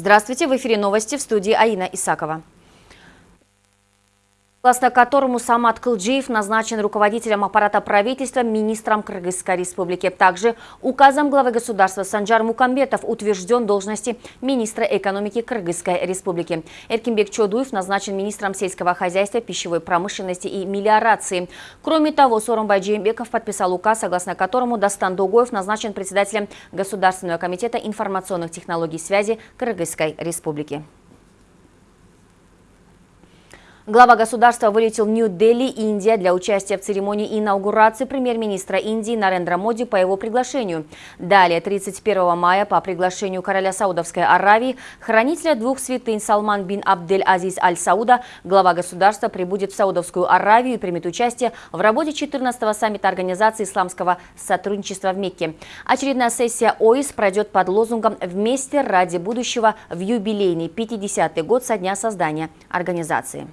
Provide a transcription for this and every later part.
Здравствуйте, в эфире новости в студии Аина Исакова согласно которому Самат Кылджиев назначен руководителем аппарата правительства министром Кыргызской республики. Также указом главы государства Санджар Мукамбетов утвержден должности министра экономики Кыргызской республики. Эркинбек Чодуев назначен министром сельского хозяйства, пищевой промышленности и мелиорации. Кроме того, Сорумбай Джеймбеков подписал указ, согласно которому Дастан Дугоев назначен председателем Государственного комитета информационных технологий связи Кыргызской республики. Глава государства вылетел в Нью-Дели, Индия, для участия в церемонии инаугурации премьер-министра Индии Нарендра Моди по его приглашению. Далее, 31 мая, по приглашению короля Саудовской Аравии, хранителя двух святынь Салман бин Абдель Азиз Аль-Сауда, глава государства прибудет в Саудовскую Аравию и примет участие в работе 14-го саммита Организации исламского сотрудничества в Мекке. Очередная сессия ОИС пройдет под лозунгом «Вместе ради будущего» в юбилейный 50-й год со дня создания организации.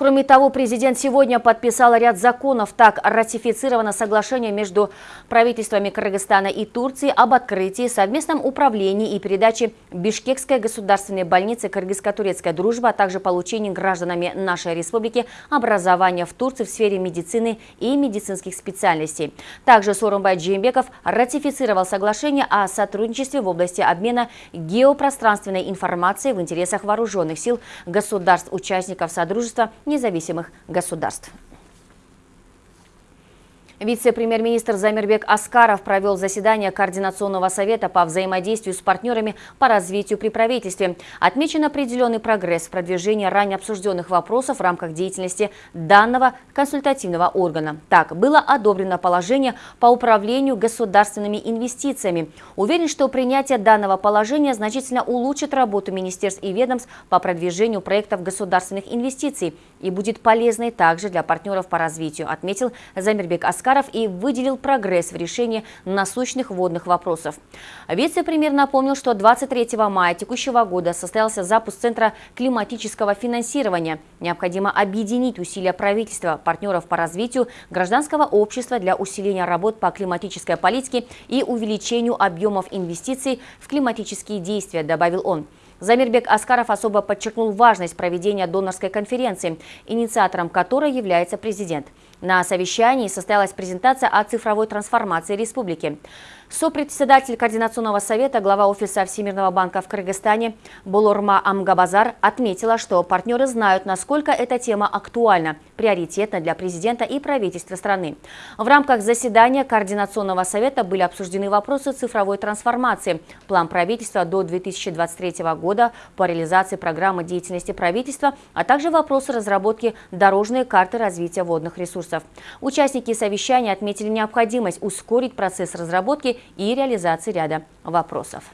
Кроме того, президент сегодня подписал ряд законов. Так, ратифицировано соглашение между правительствами Кыргызстана и Турции об открытии, совместном управлении и передаче Бишкекской государственной больницы Кыргызско-турецкая дружба, а также получении гражданами нашей республики образования в Турции в сфере медицины и медицинских специальностей. Также Сорумбай Джеймбеков ратифицировал соглашение о сотрудничестве в области обмена геопространственной информацией в интересах вооруженных сил государств-участников Содружества независимых государств. Вице-премьер-министр Замирбек Аскаров провел заседание Координационного совета по взаимодействию с партнерами по развитию при правительстве. Отмечен определенный прогресс в продвижении ранее обсужденных вопросов в рамках деятельности данного консультативного органа. Так, было одобрено положение по управлению государственными инвестициями. Уверен, что принятие данного положения значительно улучшит работу министерств и ведомств по продвижению проектов государственных инвестиций и будет полезной также для партнеров по развитию, отметил Замирбек Аскаров и выделил прогресс в решении насущных водных вопросов. Вице-премьер напомнил, что 23 мая текущего года состоялся запуск Центра климатического финансирования. Необходимо объединить усилия правительства, партнеров по развитию гражданского общества для усиления работ по климатической политике и увеличению объемов инвестиций в климатические действия, добавил он. Замирбек Аскаров особо подчеркнул важность проведения донорской конференции, инициатором которой является президент. На совещании состоялась презентация о цифровой трансформации республики. Сопредседатель Координационного совета, глава Офиса Всемирного банка в Кыргызстане Болорма Амгабазар отметила, что партнеры знают, насколько эта тема актуальна, приоритетна для президента и правительства страны. В рамках заседания Координационного совета были обсуждены вопросы цифровой трансформации, план правительства до 2023 года по реализации программы деятельности правительства, а также вопросы разработки дорожной карты развития водных ресурсов. Участники совещания отметили необходимость ускорить процесс разработки и реализации ряда вопросов.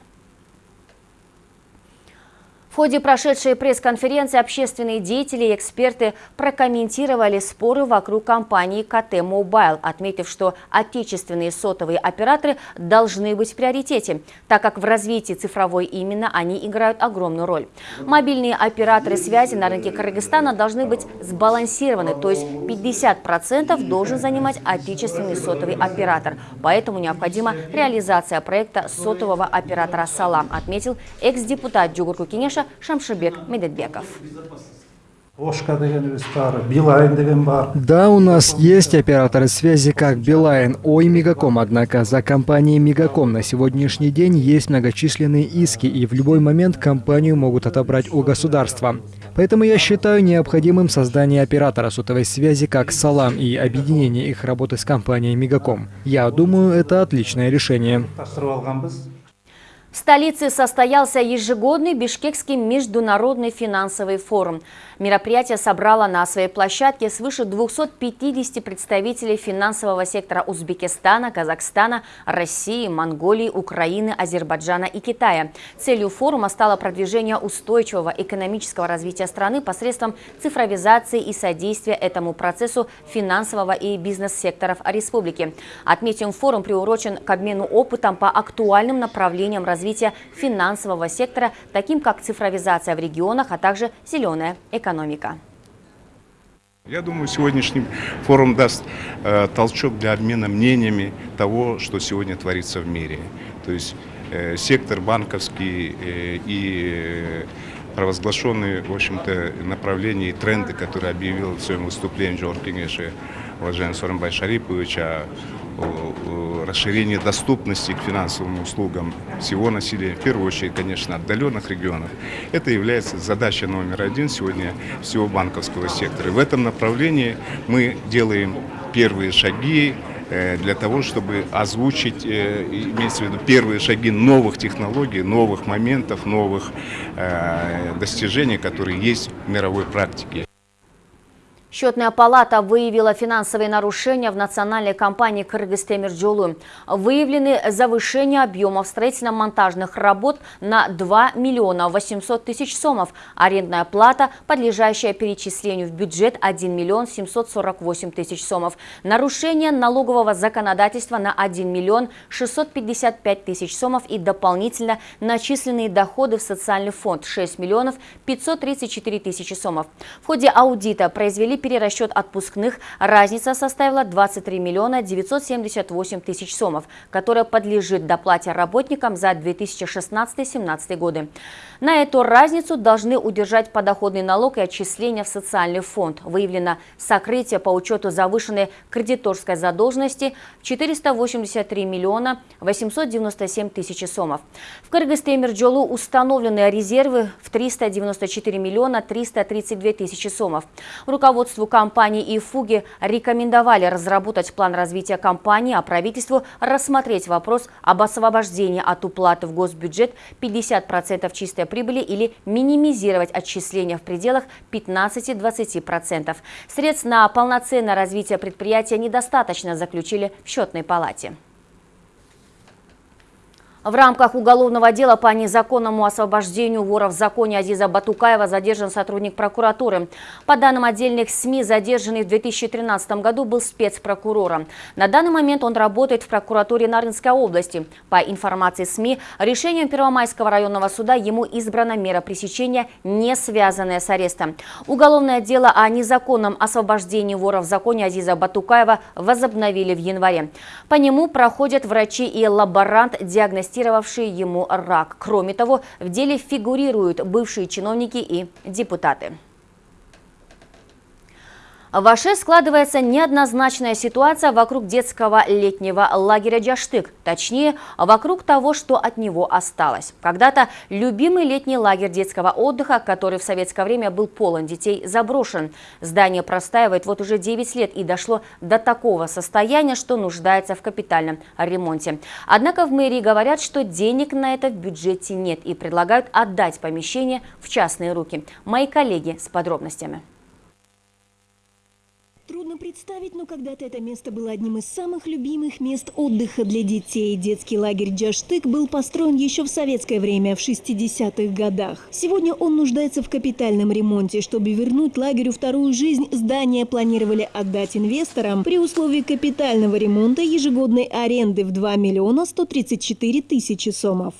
В ходе прошедшей пресс-конференции общественные деятели и эксперты прокомментировали споры вокруг компании КТ Мобайл, отметив, что отечественные сотовые операторы должны быть в приоритете, так как в развитии цифровой именно они играют огромную роль. Мобильные операторы связи на рынке Кыргызстана должны быть сбалансированы, то есть 50% должен занимать отечественный сотовый оператор. Поэтому необходима реализация проекта сотового оператора «Салам», отметил экс-депутат Джугурку Кенеша Шамшибек Медетбеков. Да, у нас есть операторы связи как Билайн, Ой, Мегаком, однако за компанией Мегаком на сегодняшний день есть многочисленные иски, и в любой момент компанию могут отобрать у государства. Поэтому я считаю необходимым создание оператора сотовой связи как Салам и объединение их работы с компанией Мегаком. Я думаю, это отличное решение. В столице состоялся ежегодный Бишкекский международный финансовый форум. Мероприятие собрало на своей площадке свыше 250 представителей финансового сектора Узбекистана, Казахстана, России, Монголии, Украины, Азербайджана и Китая. Целью форума стало продвижение устойчивого экономического развития страны посредством цифровизации и содействия этому процессу финансового и бизнес-секторов республики. Отметим, форум приурочен к обмену опытом по актуальным направлениям развития финансового сектора, таким как цифровизация в регионах, а также зеленая экономика. Я думаю, сегодняшний форум даст э, толчок для обмена мнениями того, что сегодня творится в мире. То есть э, сектор банковский э, и провозглашенные, в общем-то, направления и тренды, которые объявил в своем выступлении Джордж Кенеши, уважаемый Соромбай Шарипович, о, о расширении доступности к финансовым услугам всего населения, в первую очередь, конечно, отдаленных регионов. Это является задачей номер один сегодня всего банковского сектора. В этом направлении мы делаем первые шаги, Э, для того, чтобы озвучить, э, имеется в виду первые шаги новых технологий, новых моментов, новых э, достижений, которые есть в мировой практике. Счетная палата выявила финансовые нарушения в национальной компании «Кыргызтемирджолу». Выявлены завышение объемов строительно-монтажных работ на 2 миллиона 800 тысяч сомов. Арендная плата, подлежащая перечислению в бюджет 1 миллион 748 тысяч сомов. Нарушение налогового законодательства на 1 миллион 655 тысяч сомов и дополнительно начисленные доходы в социальный фонд 6 миллионов 534 тысячи сомов. В ходе аудита произвели перерасчет отпускных разница составила 23 миллиона 978 тысяч сомов, которая подлежит доплате работникам за 2016-2017 годы. На эту разницу должны удержать подоходный налог и отчисления в социальный фонд. Выявлено сокрытие по учету завышенной кредиторской задолженности в 483 миллиона 897 тысяч сомов. В Кыргызстемирджолу установлены резервы в 394 миллиона 332 тысячи сомов. Руководство Руководству компании и «Фуги» рекомендовали разработать план развития компании, а правительству рассмотреть вопрос об освобождении от уплаты в госбюджет 50% чистой прибыли или минимизировать отчисления в пределах 15-20%. Средств на полноценное развитие предприятия недостаточно, заключили в счетной палате. В рамках уголовного дела по незаконному освобождению вора в законе Азиза Батукаева задержан сотрудник прокуратуры. По данным отдельных СМИ, задержанный в 2013 году был спецпрокурором. На данный момент он работает в прокуратуре Нарынской области. По информации СМИ, решением Первомайского районного суда ему избрана мера пресечения, не связанная с арестом. Уголовное дело о незаконном освобождении вора в законе Азиза Батукаева возобновили в январе. По нему проходят врачи и лаборант диагностики диагностировавшие ему рак. Кроме того, в деле фигурируют бывшие чиновники и депутаты. В Аше складывается неоднозначная ситуация вокруг детского летнего лагеря «Джаштык», точнее, вокруг того, что от него осталось. Когда-то любимый летний лагерь детского отдыха, который в советское время был полон детей, заброшен. Здание простаивает вот уже 9 лет и дошло до такого состояния, что нуждается в капитальном ремонте. Однако в мэрии говорят, что денег на это в бюджете нет и предлагают отдать помещение в частные руки. Мои коллеги с подробностями. Трудно представить, но когда-то это место было одним из самых любимых мест отдыха для детей. Детский лагерь «Джаштык» был построен еще в советское время, в 60-х годах. Сегодня он нуждается в капитальном ремонте. Чтобы вернуть лагерю вторую жизнь, здание планировали отдать инвесторам при условии капитального ремонта ежегодной аренды в 2 миллиона 134 тысячи сомов.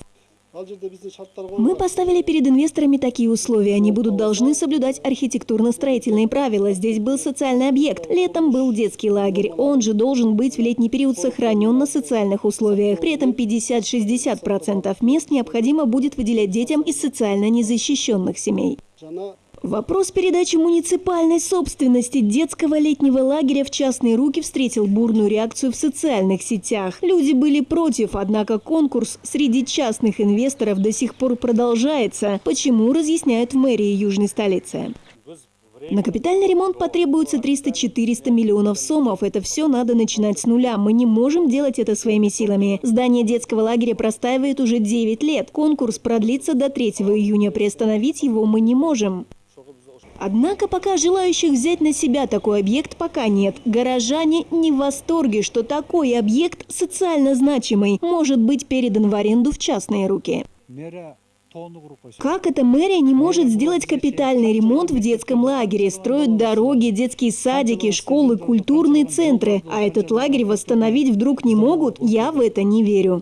Мы поставили перед инвесторами такие условия. Они будут должны соблюдать архитектурно-строительные правила. Здесь был социальный объект. Летом был детский лагерь. Он же должен быть в летний период сохранен на социальных условиях. При этом 50-60% мест необходимо будет выделять детям из социально незащищенных семей. Вопрос передачи муниципальной собственности детского летнего лагеря в частные руки встретил бурную реакцию в социальных сетях. Люди были против, однако конкурс среди частных инвесторов до сих пор продолжается. Почему, разъясняют в мэрии южной столицы. На капитальный ремонт потребуется 300-400 миллионов сомов. Это все надо начинать с нуля. Мы не можем делать это своими силами. Здание детского лагеря простаивает уже 9 лет. Конкурс продлится до 3 июня. Приостановить его мы не можем. Однако пока желающих взять на себя такой объект пока нет. Горожане не в восторге, что такой объект, социально значимый, может быть передан в аренду в частные руки. Как эта мэрия не может сделать капитальный ремонт в детском лагере, строят дороги, детские садики, школы, культурные центры, а этот лагерь восстановить вдруг не могут, я в это не верю.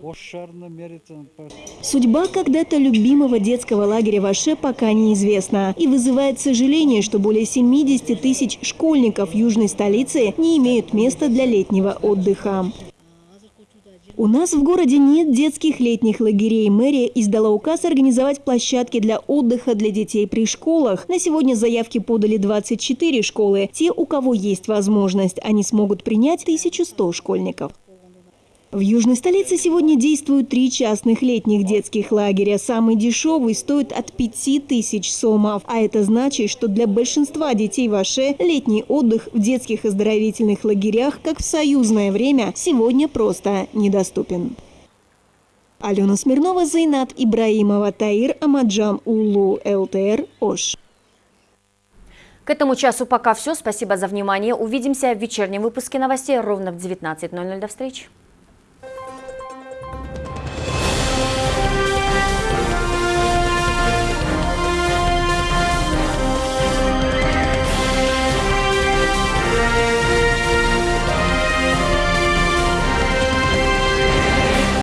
Судьба когда-то любимого детского лагеря в Аше пока неизвестна. И вызывает сожаление, что более 70 тысяч школьников южной столицы не имеют места для летнего отдыха. У нас в городе нет детских летних лагерей. Мэрия издала указ организовать площадки для отдыха для детей при школах. На сегодня заявки подали 24 школы. Те, у кого есть возможность, они смогут принять 1100 школьников. В южной столице сегодня действуют три частных летних детских лагеря. Самый дешевый стоит от 5000 сомов. А это значит, что для большинства детей в Аше летний отдых в детских оздоровительных лагерях, как в союзное время, сегодня просто недоступен. Алена Смирнова, Зайнат Ибраимова, Таир Амаджан Улу, ЛТР, Ош. К этому часу пока все. Спасибо за внимание. Увидимся в вечернем выпуске новостей ровно в 19.00. До встречи.